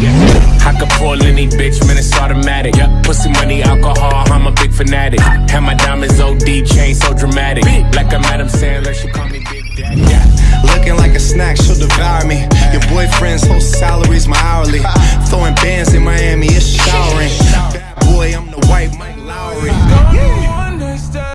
I could pull any bitch, man, it's automatic. Yeah. Pussy money, alcohol, I'm a big fanatic. And my diamonds OD chain so dramatic. Like I'm Adam Sandler, she call me Big Daddy. Yeah. Looking like a snack, she'll devour me. Your boyfriend's whole salary's my hourly.